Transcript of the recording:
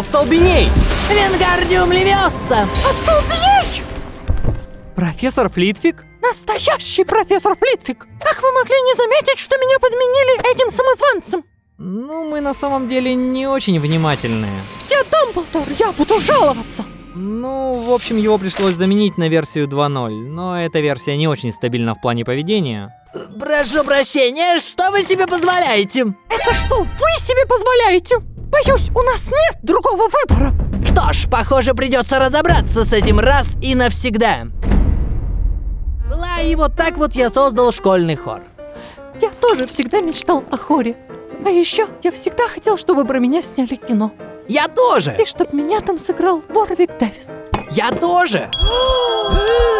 Остолбеней! Вингардиум Левиоса! Остолбеней! Профессор Флитвик? Настоящий профессор Флитвик! Как вы могли не заметить, что меня подменили этим самозванцем? Ну, мы на самом деле не очень внимательные. Где Дамблдор? Я буду жаловаться! Ну, в общем, его пришлось заменить на версию 2.0, но эта версия не очень стабильна в плане поведения. Прошу прощения, что вы себе позволяете? Это что вы себе позволяете? Боюсь, у нас нет другого выбора. Что ж, похоже, придется разобраться с этим раз и навсегда. Была и вот так вот я создал школьный хор. Я тоже всегда мечтал о хоре. А еще я всегда хотел, чтобы про меня сняли кино. Я тоже! И чтобы меня там сыграл Ворвик Дэвис. Я тоже!